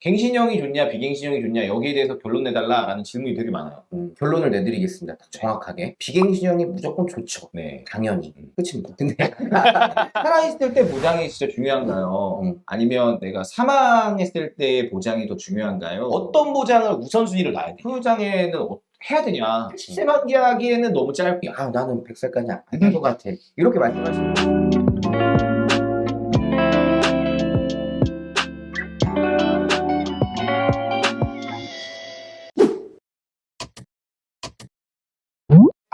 갱신형이 좋냐 비갱신형이 좋냐 여기에 대해서 결론 내달라라는 질문이 되게 많아요. 음, 결론을 내드리겠습니다. 딱 정확하게. 비갱신형이 무조건 좋죠. 네. 당연히. 음. 끝입니다. 근데 살아있을 때 보장이 진짜 중요한가요? 음. 아니면 내가 사망했을 때 보장이 더 중요한가요? 어떤 보장을 우선순위를 놔야 돼? 보장에는 어- 해야 되냐? 70세 만기하기에는 너무 짧게. 아 나는 100살까지 안할것 같아. 이렇게 말씀하시는 거예요.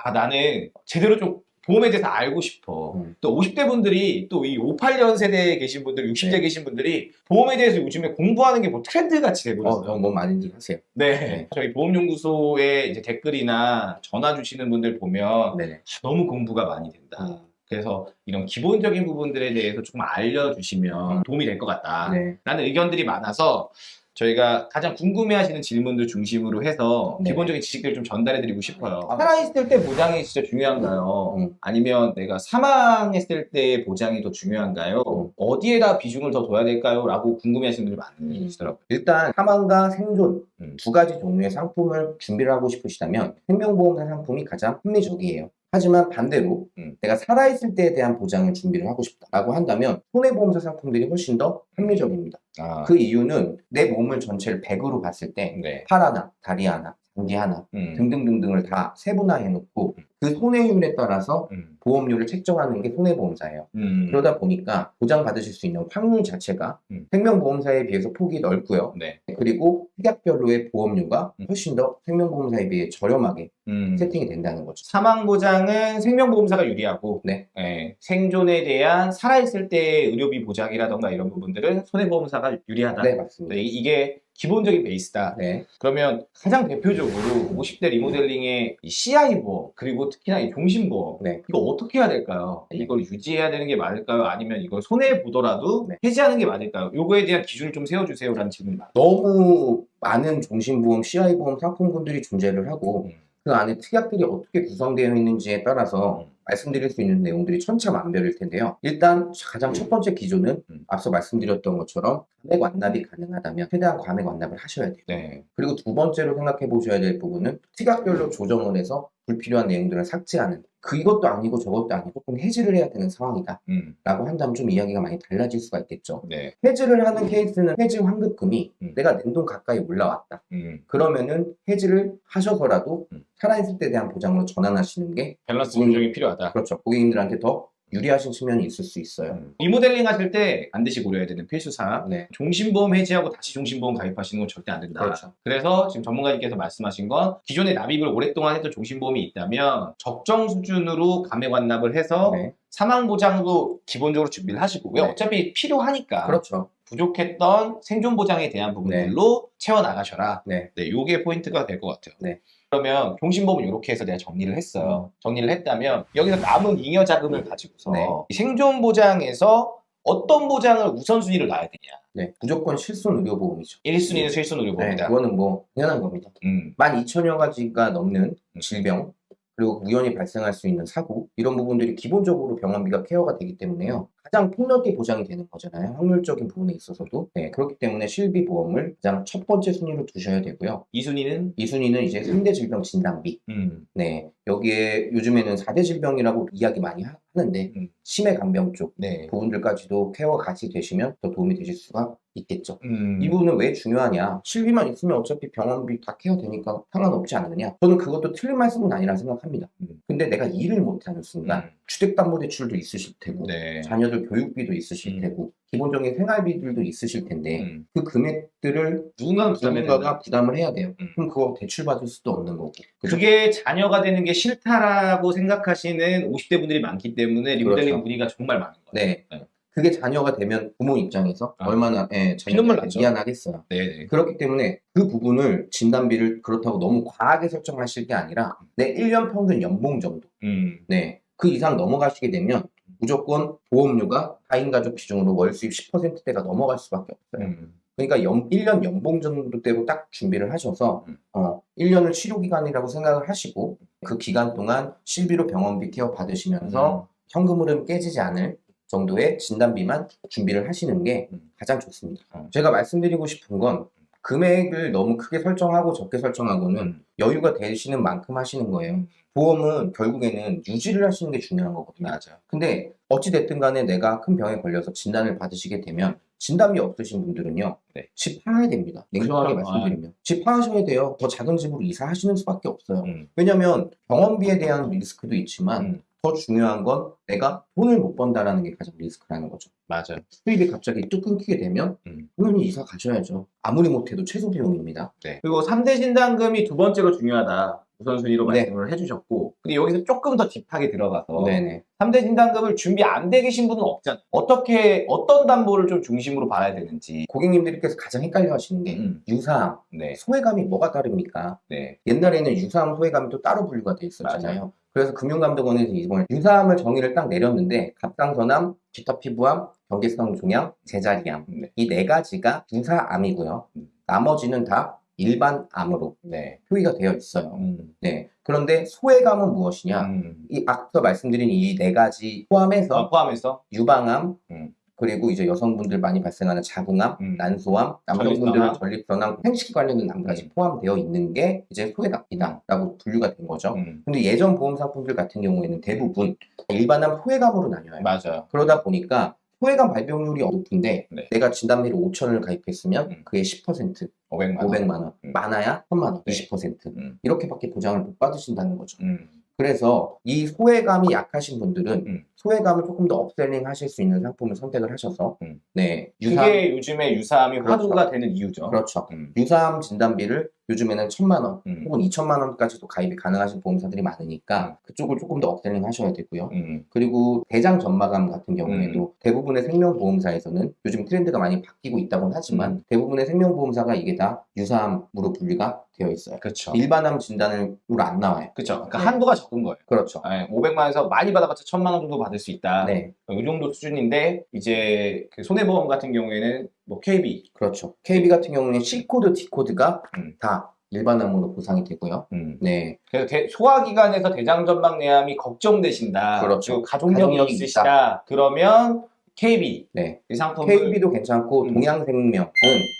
아 나는 제대로 좀 보험에 대해서 알고 싶어. 음. 또 50대 분들이 또 이 58년 세대에 계신 분들, 60대 네. 계신 분들이 보험에 대해서 요즘에 공부하는 게 뭐 트렌드 같이 어, 돼버렸어요. 어, 뭐 많은지 하세요. 네. 네. 저희 보험연구소에 이제 댓글이나 전화 주시는 분들 보면 네네. 아, 너무 공부가 많이 된다. 음. 그래서 이런 기본적인 부분들에 대해서 조금 알려주시면 음. 도움이 될 것 같다. 네. 라는 의견들이 많아서 저희가 가장 궁금해하시는 질문들 중심으로 해서 네. 기본적인 지식들을 좀 전달해드리고 싶어요. 아. 살아있을 때 보장이 진짜 중요한가요? 음. 아니면 내가 사망했을 때 보장이 더 중요한가요? 음. 어디에다 비중을 더 둬야 될까요? 라고 궁금해하시는 분들이 음. 많으시더라고요. 일단 사망과 생존 음. 두 가지 종류의 상품을 준비를 하고 싶으시다면 생명보험사 상품이 가장 합리적이에요. 하지만 반대로 음. 내가 살아있을 때에 대한 보장을 준비를 하고 싶다라고 한다면 손해보험사 상품들이 훨씬 더 합리적입니다. 아, 그 이유는 내 몸을 전체를 100으로 봤을 때 네. 팔 하나, 다리 하나, 장기 하나 음. 등등등등을 다 세분화해 놓고 그 손해율에 따라서 음. 보험료를 책정하는 게 손해보험사예요. 음. 그러다 보니까 보장받으실 수 있는 확률 자체가 음. 생명보험사에 비해서 폭이 넓고요. 네. 그리고 특약별로의 보험료가 음. 훨씬 더 생명보험사에 비해 저렴하게 음. 세팅이 된다는 거죠. 사망 보장은 생명보험사가 유리하고 네. 예, 생존에 대한 살아있을 때의 의료비 보장이라던가 이런 부분들은 손해보험사가 유리하다. 네, 맞습니다. 네, 이- 이게 기본적인 베이스다. 네. 그러면 가장 대표적으로 50대 리모델링의 이 CI 보험 그리고 특히나 이 종신보험 네. 이거 어떻게 해야 될까요? 이걸 유지해야 되는 게 맞을까요? 아니면 이걸 손해 보더라도 네. 해지하는 게 맞을까요? 요거에 대한 기준을 좀 세워주세요 라는 질문이 많아요. 너무 많은 종신보험, CI보험 상품군들이 존재를 하고 음. 그 안에 특약들이 어떻게 구성되어 있는지에 따라서 음. 말씀드릴 수 있는 내용들이 천차만별일 텐데요. 일단 가장 첫 번째 기준은 음. 앞서 말씀드렸던 것처럼 감액 완납이 가능하다면 최대한 감액 완납을 하셔야 돼요. 네. 그리고 두 번째로 생각해 보셔야 될 부분은 특약별로 조정을 해서 불필요한 내용들을 삭제하는 그것도 아니고 저것도 아니고 꼭 해지를 해야 되는 상황이다 음. 라고 한다면 좀 이야기가 많이 달라질 수가 있겠죠. 네. 해지를 하는 케이스는 해지 환급금이 음. 내가 냉동 가까이 올라왔다. 음. 그러면은 해지를 하셔서라도 음. 살아있을 때 대한 보장으로 전환하시는 게 밸런스 음. 조정이 필요하다. 그렇죠. 고객님들한테 더 유리하신 측면이 있을 수 있어요. 음. 리모델링 하실 때 반드시 고려해야 되는 필수 사항 네. 종신보험 해지하고 다시 종신보험 가입하시는 건 절대 안 된다. 그렇죠. 그래서 지금 전문가님께서 말씀하신 건 기존에 납입을 오랫동안 했던 종신보험이 있다면 적정 수준으로 감액 완납을 해서 네. 사망 보장도 기본적으로 준비를 하시고 왜 네. 어차피 필요하니까 그렇죠. 부족했던 생존 보장에 대한 부분들로 채워 나가셔라. 네. 네, 요게 포인트가 될 것 같아요. 네. 그러면 종신보험은 이렇게 해서 내가 정리를 했어요. 정리를 했다면 여기서 남은 잉여 자금을 가지고서 네. 이 생존 보장에서 어떤 보장을 우선순위를 놔야 되냐. 네. 무조건 실손 의료보험이죠. 1순위는 실손 네. 의료보험이다. 그거는 뭐 당연한 겁니다. 음. 12,000여 가지가 넘는 음. 질병 그리고 우연히 발생할 수 있는 사고 이런 부분들이 기본적으로 병원비가 케어가 되기 때문에요. 가장 폭넓게 보장이 되는 거잖아요. 확률적인 부분에 있어서도. 네, 그렇기 때문에 실비 보험을 가장 첫 번째 순위로 두셔야 되고요. 2순위는 이 순위는 이제 3대 질병 진단비. 음. 네, 여기에 요즘에는 4대 질병이라고 이야기 많이 하- 하는데 음. 치매 간병 쪽 네. 부분들까지도 케어가 같이 되시면 더 도움이 되실 수가 있겠죠. 음. 이 부분은 왜 중요하냐? 실비만 있으면 어차피 병원비 다 케어되니까 상관없지 않느냐? 저는 그것도 틀린 말씀은 아니라 생각합니다. 음. 근데 내가 일을 못하는 순간 음. 주택담보대출도 있으실 테고 네. 자녀들 교육비도 있으실 음. 테고 기본적인 생활비들도 있으실 텐데 음. 그 금액들을 된다. 누군가가 부담을 해야 돼요. 음. 그럼 그거 대출받을 수도 없는 거고. 그죠? 그게 자녀가 되는 게 싫다라고 생각하시는 50대 분들이 많기 때문에 리모델링 그렇죠. 문의가 정말 많은 거예요. 네. 네. 그게 자녀가 되면 부모 입장에서 아. 얼마나 예, 나죠. 미안하겠어요. 네네. 그렇기 때문에 그 부분을 진단비를 그렇다고 너무 과하게 설정하실 게 아니라 내 1년 평균 연봉 정도. 음. 네. 그 이상 넘어가시게 되면 무조건 보험료가 4인 가족 비중으로 월 수입 10%대가 넘어갈 수밖에 없어요. 음. 그러니까 연, 1년 연봉 정도대로 딱 준비를 하셔서 음. 어, 1년을 치료 기간이라고 생각을 하시고 그 기간 동안 실비로 병원비 케어 받으시면서 현금 흐름 깨지지 않을 정도의 진단비만 준비를 하시는 게 음. 가장 좋습니다. 어. 제가 말씀드리고 싶은 건 금액을 너무 크게 설정하고 적게 설정하고는 여유가 되시는 만큼 하시는 거예요. 보험은 결국에는 유지를 하시는 게 중요한 거거든요. 맞아. 근데 어찌됐든 간에 내가 큰 병에 걸려서 진단을 받으시게 되면 진단비 없으신 분들은요. 네. 집 팔아야 됩니다. 냉정하게 그렇죠. 말씀드리면. 집 팔으셔야 돼요. 더 작은 집으로 이사하시는 수밖에 없어요. 음. 왜냐면 병원비에 대한 리스크도 있지만 음. 더 중요한 건 내가 돈을 못 번다라는 게 가장 리스크라는 거죠. 맞아. 수입이 갑자기 뚝 끊기게 되면 음. 당연히 이사 가셔야죠. 아무리 못해도 최소 비용입니다. 네. 그리고 3대 진단금이 두 번째로 중요하다. 우선순위로 네. 말씀을 해주셨고. 근데 여기서 조금 더 딥하게 들어가서 네네. 3대 진단금을 준비 안 돼 계신 분은 없잖아. 어떻게, 어떤 담보를 좀 중심으로 봐야 되는지. 고객님들께서 가장 헷갈려 하시는 게 음. 유사암, 네. 소외감이 뭐가 다릅니까? 네. 옛날에는 유사암, 소외감이 또 따로 분류가 돼 있었잖아요. 맞아요. 그래서 금융감독원에서 이번에 유사암을 정의를 딱 내렸는데 갑상선암, 기타 피부암, 경계성 종양, 제자리암 네. 이네 가지가 유사암이고요. 음. 나머지는 다 일반 암으로 네. 표기가 되어 있어요. 음. 네. 그런데 소외감은 무엇이냐? 음. 이 앞서 말씀드린 이 네 가지 포함해서 어, 포함해서 유방암, 음. 그리고 이제 여성분들 많이 발생하는 자궁암, 음. 난소암, 남성분들은 전립선암. 전립선암, 생식기 관련된 암까지 음. 포함되어 있는 게 이제 소외감이다라고 분류가 된 거죠. 음. 근데 예전 보험 상품들 같은 경우에는 대부분 일반암 소외감으로 나뉘어요. 맞아요. 그러다 보니까 소외감 발병률이 높은데 네. 내가 진단비를 5천을 가입했으면 음. 그게 10%, 500만 원. 500만 원, 음. 많아야 1000만 원, 네. 20% 음. 이렇게밖에 보장을 못 받으신다는 거죠. 음. 그래서 이 소액암이 약하신 분들은 음. 소액암을 조금 더 upselling 하실 수 있는 상품을 선택을 하셔서 음. 네 유사 그게 요즘에 유사암이 그렇죠. 화두가 되는 이유죠. 그렇죠. 음. 유사암 진단비를 요즘에는 천만 원 음. 혹은 이천만 원까지도 가입이 가능하신 보험사들이 많으니까 그쪽을 조금 더 upselling 하셔야 되고요. 음. 그리고 대장 점막암 같은 경우에도 대부분의 생명보험사에서는 요즘 트렌드가 많이 바뀌고 있다고는 하지만 음. 대부분의 생명보험사가 이게 다 유사암으로 분류가 되어 있어요. 그렇죠. 일반암 진단으로 안 나와요. 그렇죠. 그러니까 네. 한도가 적은 거예요. 그렇죠. 네, 500만 원에서 많이 받아봤자 1000만 원 정도 받을 수 있다. 네, 이 정도 수준인데 이제 그 손해보험 같은 경우에는 뭐 KB, 그렇죠. KB 같은 경우는 C코드, D코드가 음. 다 일반암으로 보상이 되고요. 음. 네, 그래서 대- 소화기관에서 대장전막 내암이 걱정되신다. 그렇죠. 가족력이, 있으시다. 그러면 KB 네. 이 상품을 KB도 괜찮고 음. 동양생명은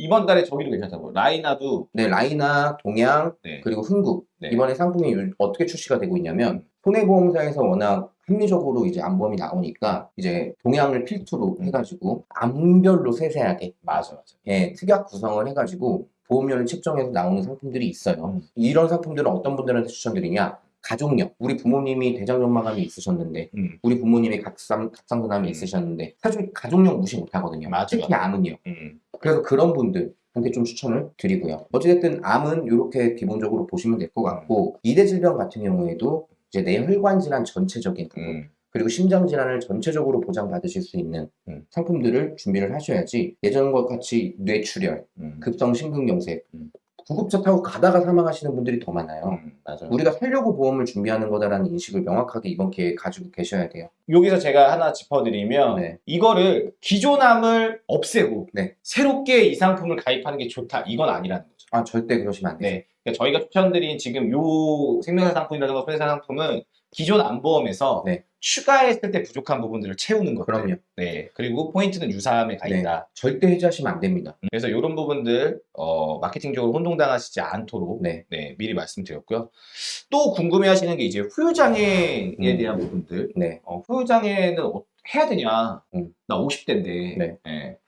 이번 달에 저기도 괜찮다고 라이나도 네, 라이나, 동양, 네. 그리고 흥국 네. 이번에 상품이 요- 어떻게 출시가 되고 있냐면 손해보험사에서 워낙 합리적으로 이제 암보험이 나오니까 이제 동양을 필두로 음. 해가지고 암별로 세세하게 맞아 맞아. 예, 특약 구성을 해가지고 보험료를 책정해서 나오는 상품들이 있어요. 음. 이런 상품들은 어떤 분들한테 추천드리냐? 가족력. 우리 부모님이 대장전막암이 있으셨는데, 음. 우리 부모님이 각상, 각상선암이 음. 있으셨는데, 사실 가족력 무시 못 하거든요. 맞아요. 특히 암은요. 음. 그래서 그런 분들 한테 좀 추천을 드리고요. 어찌됐든 암은 이렇게 기본적으로 보시면 될 것 같고, 이대 질병 같은 경우에도 이제 뇌혈관 질환 전체적인 부분, 음. 그리고 심장 질환을 전체적으로 보장받으실 수 있는 음. 상품들을 준비를 하셔야지 예전과 같이 뇌출혈, 음. 급성 심근경색, 음. 구급차 타고 가다가 사망하시는 분들이 더 많아요. 음. 맞아. 우리가 살려고 보험을 준비하는 거다라는 인식을 명확하게 이번 기회에 가지고 계셔야 돼요. 여기서 제가 하나 짚어드리면 네. 이거를 기존암을 없애고 네. 새롭게 이 상품을 가입하는 게 좋다 이건 아니라는 거죠. 아 절대 그러시면 안 돼요. 네. 그러니까 저희가 추천드린 지금 요 생명사 상품이라든가 손해사 상품은 기존 암보험에서 네. 추가했을 때 부족한 부분들을 채우는 거죠. 그럼요. 네. 그리고 포인트는 유사암에 가 네. 있다. 절대 해지하시면 안 됩니다. 그래서 이런 부분들 어, 마케팅적으로 혼동당하시지 않도록 네. 네, 미리 말씀드렸고요. 또 궁금해하시는 게 이제 후유장애에 음. 대한 부분들. 네. 어, 후유장애는 어- 해야 되냐? 음. 나 50대인데. 네.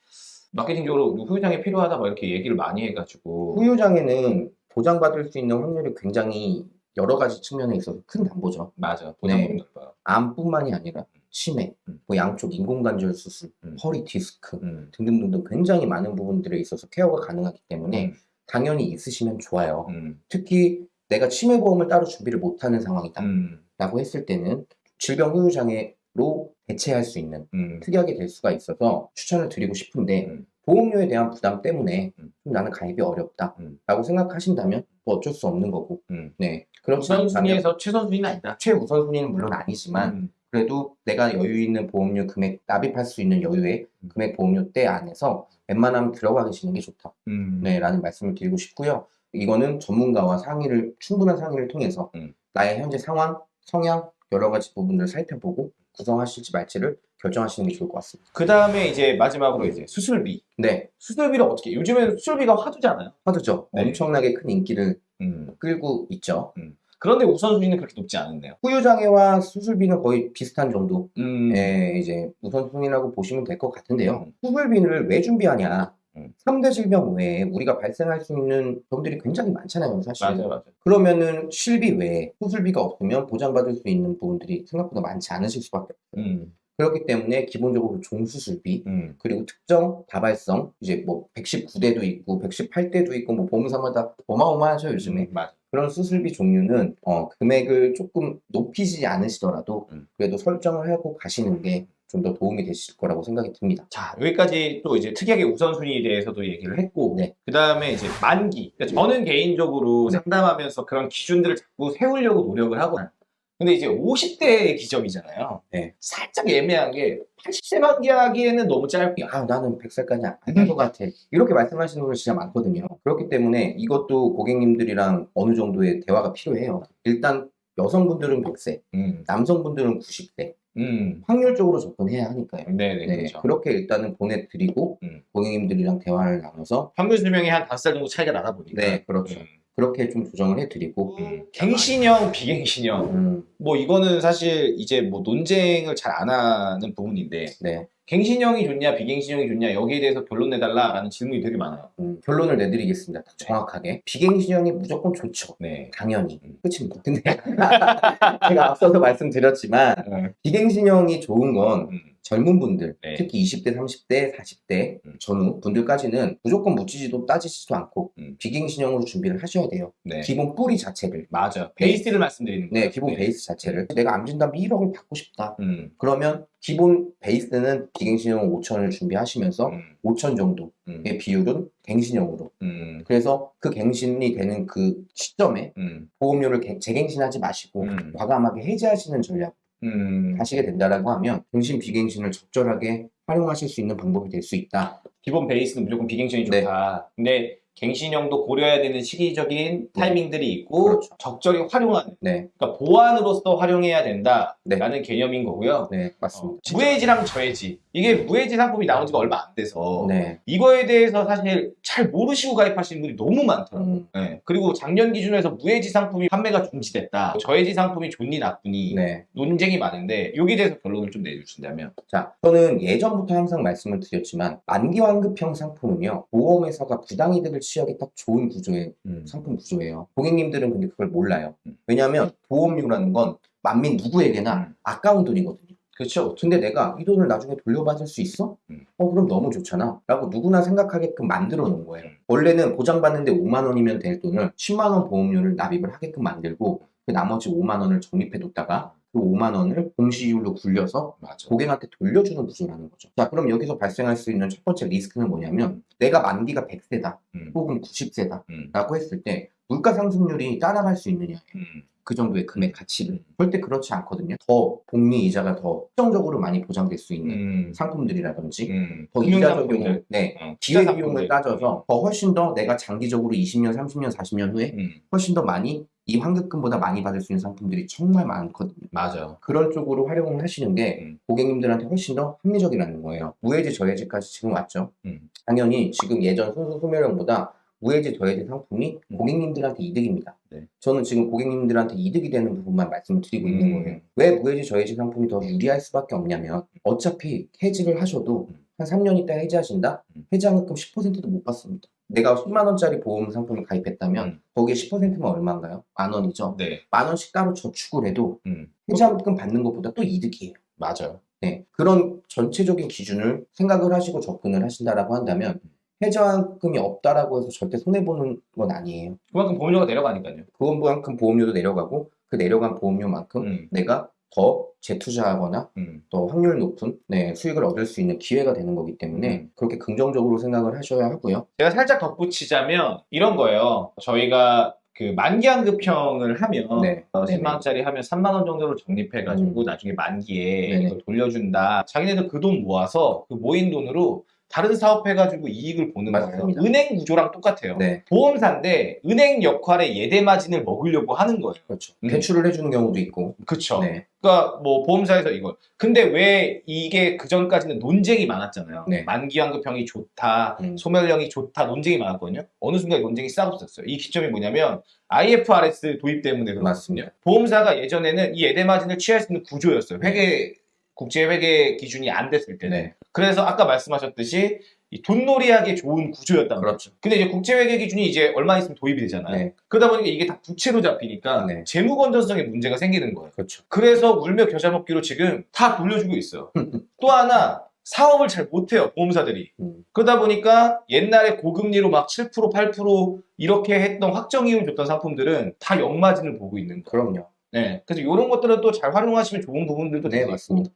마케팅적으로 후유장애 필요하다 막 이렇게 얘기를 많이 해가지고. 후유장애는 보장받을 수 있는 확률이 굉장히 여러 가지 측면에 있어서 큰 담보죠. 맞아. 보장법이 네. 높아요. 암뿐만이 아니라 치매, 음. 뭐 양쪽 인공관절 수술, 음. 허리 디스크 음. 등등등등 굉장히 많은 부분들에 있어서 케어가 가능하기 때문에 음. 당연히 있으시면 좋아요. 음. 특히 내가 치매 보험을 따로 준비를 못하는 상황이다 음. 라고 했을 때는 질병 후유장애로 대체할 수 있는 음. 특약이 될 수가 있어서 추천을 드리고 싶은데 음. 보험료에 대한 부담 때문에 음. 좀 나는 가입이 어렵다 음. 라고 생각하신다면 뭐 어쩔 수 없는 거고 음. 네 그렇지 않다면 우선순위에서 최선순위는 아니다. 최우선순위는 물론 아니지만 음. 그래도 내가 여유 있는 보험료 금액 납입할 수 있는 여유의 음. 금액 보험료대 안에서 웬만하면 들어가 계시는 게 좋다 음. 네, 라는 말씀을 드리고 싶고요. 이거는 전문가와 상의를, 충분한 상의를 통해서 음. 나의 현재 상황, 성향, 여러 가지 부분들을 살펴보고 구성하실지 말지를 결정하시는 게 좋을 것 같습니다. 그 다음에 이제 마지막으로 이제 수술비. 네, 수술비를 어떻게? 요즘에는 수술비가 화두잖아요. 화두죠. 네. 엄청나게 큰 인기를 음. 끌고 있죠. 그런데 우선순위는 그렇게 높지 않은데요. 후유장애와 수술비는 거의 비슷한 정도. 음. 의 이제 우선순위라고 보시면 될 것 같은데요. 음. 수술비를 왜 준비하냐? 음. 3대 질병 외에 우리가 발생할 수 있는 병들이 굉장히 많잖아요, 사실. 맞아요, 맞아요. 그러면은 실비 외에 수술비가 없으면 보장받을 수 있는 부분들이 생각보다 많지 않으실 수밖에 없어요. 음. 그렇기 때문에 기본적으로 종수술비 음. 그리고 특정 다발성 이제 뭐 119대도 있고 118대도 있고 뭐 보험사마다 어마어마하죠 요즘에 음. 그런 수술비 종류는 어, 금액을 조금 높이지 않으시더라도 음. 그래도 설정을 하고 가시는 게 좀 더 도움이 되실 거라고 생각이 듭니다. 자, 여기까지 또 이제 특이하게 우선순위에 대해서도 얘기를 했고, 네. 그 다음에 이제 만기. 그러니까 저는 개인적으로 네. 상담하면서 그런 기준들을 자꾸 세우려고 노력을 하거든요. 근데 이제 50대의 기점이잖아요. 네. 살짝 애매한 게 80세 만 기 하기에는 너무 짧고, 아 나는 100살까지 안될 것 같아 이렇게 말씀하시는 분들 진짜 많거든요. 그렇기 때문에 이것도 고객님들이랑 어느 정도의 대화가 필요해요. 일단 여성분들은 100세, 음, 남성분들은 90세 음, 확률적으로 접근해야 하니까요. 네네, 네, 그렇죠. 그렇게 일단은 보내드리고 음. 고객님들이랑 대화를 나눠서 평균 수명이 한 5살 정도 차이가 나다 보니까. 네 그렇죠. 음, 그렇게 좀 조정을 해드리고 음. 갱신형, 비갱신형. 음, 뭐 이거는 사실 이제 뭐 논쟁을 잘 안 하는 부분인데 네 갱신형이 좋냐 비갱신형이 좋냐 여기에 대해서 결론 내달라 라는 질문이 되게 많아요. 음, 결론을 내드리겠습니다. 딱 정확하게 비갱신형이 무조건 좋죠. 네. 당연히 음. 끝입니다. 근데 제가 앞서서 말씀드렸지만 음. 비갱신형이 좋은 건 음. 젊은 분들, 네. 특히 20대, 30대, 40대 음. 전후 분들까지는 무조건 묻지도 따지지도 않고 음. 비갱 신형으로 준비를 하셔야 돼요. 네. 기본 뿌리 자체를. 맞아. 베이스를 말씀드리는 거예요. 네, 기본 베이스 자체를. 내가 암 진단비 1억을 받고 싶다. 음. 그러면 기본 베이스는 비갱신형 5천을 준비하시면서 음. 5천 정도의 음. 비율은 갱신형으로. 음. 그래서 그 갱신이 되는 그 시점에 음. 보험료를 개- 재갱신하지 마시고 음. 과감하게 해지하시는 전략 음. 가시게 된다라고 하면 갱신 비갱신을 적절하게 활용하실 수 있는 방법이 될 수 있다. 기본 베이스는 무조건 비갱신이 네. 좋다. 근데 갱신형도 고려해야 되는 시기적인 타이밍들이 있고 그렇죠. 적절히 활용하는 네, 그러니까 보완으로서 활용해야 된다라는 네. 개념인 거고요. 네 어, 맞습니다. 무해지랑 저해지 이게 무해지 상품이 나온 지가 얼마 안 돼서 네, 이거에 대해서 사실 잘 모르시고 가입하시는 분이 너무 많더라고요. 음, 네. 그리고 작년 기준에서 무해지 상품이 판매가 중지됐다. 저해지 상품이 좋니 나쁘니 네. 논쟁이 많은데 여기에 대해서 결론을 좀 내주신다면 자, 저는 예전부터 항상 말씀을 드렸지만 만기 환급형 상품은요 보험회사가 부당이득을 취하기 딱 좋은 구조의 상품 구조예요. 고객님들은 근데 그걸 몰라요. 음. 왜냐하면 보험료라는 건 만민 누구에게나 아까운 돈이거든요. 그렇죠. 근데 내가 이 돈을 나중에 돌려받을 수 있어? 음. 어 그럼 너무 좋잖아 라고 누구나 생각하게끔 만들어 놓은 거예요 음. 원래는 보장받는데 5만 원이면 될 돈을 10만 원 보험료를 납입을 하게끔 만들고 그 나머지 5만 원을 적립해 뒀다가 그 5만 원을 공시율로 굴려서 맞아. 고객한테 돌려주는 구조라는 거죠 자 그럼 여기서 발생할 수 있는 첫 번째 리스크는 뭐냐면 내가 만기가 100세다 음. 혹은 90세다 음. 라고 했을 때 물가 상승률이 따라갈 수 있느냐 음. 그 정도의 금액 가치를 음. 절대 그렇지 않거든요 더 복리 이자가 더 특정적으로 많이 보장될 수 있는 음. 상품들이라든지 음. 더 금융 이자 적용을 상품들. 네, 어, 기회 비용을. 따져서 더 훨씬 더 내가 장기적으로 20년, 30년, 40년 후에 음. 훨씬 더 많이 이 환급금보다 많이 받을 수 있는 상품들이 정말 많거든요. 맞아. 그런 쪽으로 활용을 하시는 게 음. 고객님들한테 훨씬 더 합리적이라는 거예요. 무해지 저해지까지 지금 왔죠. 음. 당연히 지금 예전 순수 소멸형보다 무해지 저해지 상품이 음. 고객님들한테 이득입니다. 네. 저는 지금 고객님들한테 이득이 되는 부분만 말씀을 드리고 있는 음. 거예요. 왜 무해지 저해지 상품이 더 유리할 수밖에 없냐면 어차피 해지를 하셔도 음. 한 3년 있다 해지하신다? 음. 해지환급금 10%도 못 받습니다. 내가 10만 원짜리 보험 상품을 가입했다면 음. 거기에 10%면 얼마인가요? 만 원이죠. 네. 만 원씩 따로 저축을 해도 음. 해지환급금 받는 것보다 또 이득이에요. 맞아요. 네, 그런 전체적인 기준을 생각을 하시고 접근을 하신다라고 한다면 해지환급금이 없다라고 해서 절대 손해보는 건 아니에요. 그만큼 보험료가 내려가니까요. 그만큼 보험료도 내려가고 그 내려간 보험료만큼 음. 내가 더 재투자하거나 음. 더 확률 높은 네, 수익을 얻을 수 있는 기회가 되는 거기 때문에 음. 그렇게 긍정적으로 생각을 하셔야 하고요. 제가 살짝 덧붙이자면 이런 거예요. 저희가 그 만기 환급형을 하면 네. 어, 네네. 10만 원짜리 하면 3만 원 정도를 적립해 가지고 음. 나중에 만기에 돌려준다. 자기네들 그 돈 모아서 그 모인 돈으로 다른 사업 해가지고 이익을 보는 거예요. 맞습니다. 은행 구조랑 똑같아요. 네, 보험사인데 은행 역할의 예대 마진을 먹으려고 하는 거예요. 그렇죠. 음. 대출을 해주는 경우도 있고. 그쵸. 네, 그러니까 뭐 보험사에서 이걸. 근데 왜 이게 그 전까지는 논쟁이 많았잖아요. 네. 만기환급형이 좋다, 음. 소멸령이 좋다 논쟁이 많았거든요. 어느 순간 논쟁이 싸웠었어요. 이 기점이 뭐냐면 IFRS 도입 때문에 그렇거든요. 맞습니다. 보험사가 예전에는 이 예대 마진을 취할 수 있는 구조였어요. 회계 국제 회계 기준이 안 됐을 때는. 네, 그래서 아까 말씀하셨듯이 이 돈놀이하기 좋은 구조였단 말이에요. 그렇죠. 근데 이제 국제회계 기준이 이제 얼마 있으면 도입이 되잖아요. 네, 그러다 보니까 이게 다 부채로 잡히니까 네. 재무 건전성에 문제가 생기는 거예요. 그렇죠. 그래서 울며 겨자 먹기로 지금 다 돌려주고 있어요. 또 하나 사업을 잘 못해요 보험사들이. 음. 그러다 보니까 옛날에 고금리로 막 7% 8% 이렇게 했던 확정이율 줬던 상품들은 다 역마진을 보고 있는 거예요. 그럼요. 네. 그래서 이런 것들은 또 잘 활용하시면 좋은 부분들도 네, 맞습니다.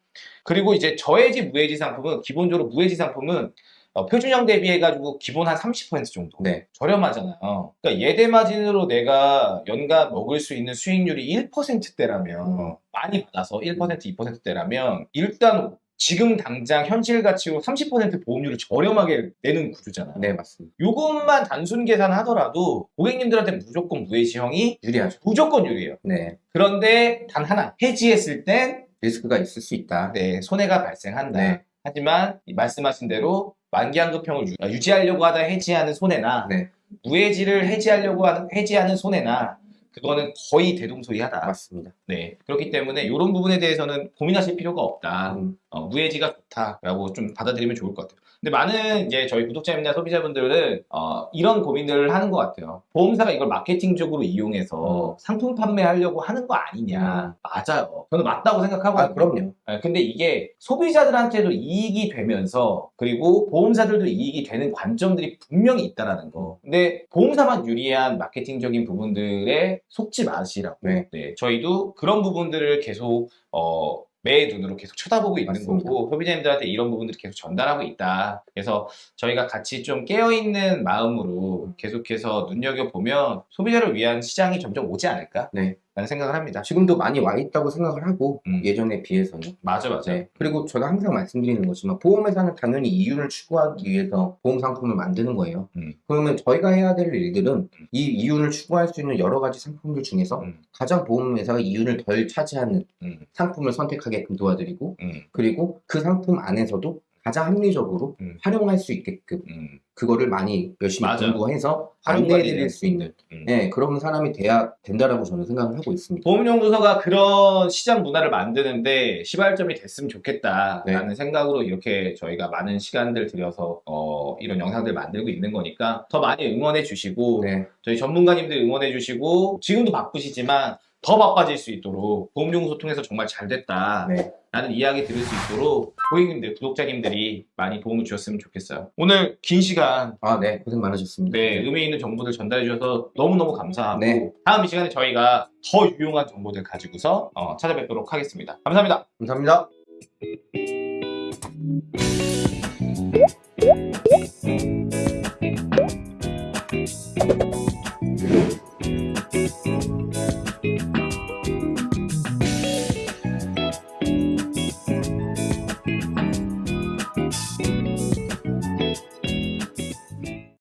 그리고 이제 저해지 무해지 상품은 기본적으로 무해지 상품은 어, 표준형 대비해가지고 기본 한 30% 정도 네, 저렴하잖아요. 그러니까 예대 마진으로 내가 연간 먹을 수 있는 수익률이 1%대라면 음. 많이 받아서 1% 2%대라면 일단 지금 당장 현실 가치로 30% 보험료를 저렴하게 내는 구조잖아요. 네, 맞습니다. 요것만 단순 계산하더라도 고객님들한테 무조건 무해지형이 유리하죠. 무조건 유리해요. 네, 그런데 단 하나 해지했을 땐 리스크가 있을 수 있다. 네, 손해가 발생한다. 네. 하지만 이 말씀하신 대로 만기환급형을 유- 유지하려고 하다 해지하는 손해나 네, 무해지를 해지하려고 하는 해지하는 손해나 그거는 거의 대동소이하다. 맞습니다. 네, 그렇기 때문에 이런 부분에 대해서는 고민하실 필요가 없다. 음, 어, 무해지가 좋다라고 좀 받아들이면 좋을 것 같아요. 근데 많은 이제 저희 구독자님이나 소비자분들은 어, 이런 고민들을 하는 것 같아요. 보험사가 이걸 마케팅적으로 이용해서 상품 판매하려고 하는 거 아니냐? 맞아요. 저는 맞다고 생각하거든요. 아, 그럼요. 네, 근데 이게 소비자들한테도 이익이 되면서 그리고 보험사들도 이익이 되는 관점들이 분명히 있다라는 거. 근데 보험사만 유리한 마케팅적인 부분들에 속지 마시라고. 네. 네, 저희도 그런 부분들을 계속 어, 매의 눈으로 계속 쳐다보고 있는 맞습니다. 거고 소비자님들한테 이런 부분들을 계속 전달하고 있다. 그래서 저희가 같이 좀 깨어있는 마음으로 계속해서 눈여겨보면 소비자를 위한 시장이 점점 오지 않을까? 네. 라는 생각을 합니다. 지금도 많이 와 있다고 생각을 하고 음. 예전에 비해서는 맞아, 맞아. 네. 그리고 제가 항상 말씀드리는 거지만 보험회사는 당연히 이윤을 추구하기 위해서 보험 상품을 만드는 거예요. 음. 그러면 저희가 해야 될 일들은 이 이윤을 추구할 수 있는 여러 가지 상품들 중에서 음, 가장 보험회사가 이윤을 덜 차지하는 음, 상품을 선택하게끔 도와드리고 음, 그리고 그 상품 안에서도 가장 합리적으로 음. 활용할 수 있게끔 음, 그거를 많이 열심히 맞아요. 공부해서 활용관리를 안내해드릴 수 있는 음. 네, 그런 사람이 돼야 된다라고 저는 생각을 하고 있습니다. 보험연구소가 그런 시장 문화를 만드는데 시발점이 됐으면 좋겠다라는 네. 생각으로 이렇게 저희가 많은 시간들 들여서 어, 이런 영상들 만들고 있는 거니까 더 많이 응원해 주시고 네, 저희 전문가님들 응원해 주시고 지금도 바쁘시지만 더 바빠질 수 있도록 보험연구소 통해서 정말 잘 됐다 네. 라는 이야기 들을 수 있도록 고객님들, 구독자님들이 많이 도움을 주셨으면 좋겠어요. 오늘 긴 시간 아, 네, 고생 많으셨습니다. 네, 의미 있는 정보들 전달해 주셔서 너무너무 감사하고 네. 다음 이 시간에 저희가 더 유용한 정보들 가지고서 어, 찾아뵙도록 하겠습니다. 감사합니다. 감사합니다.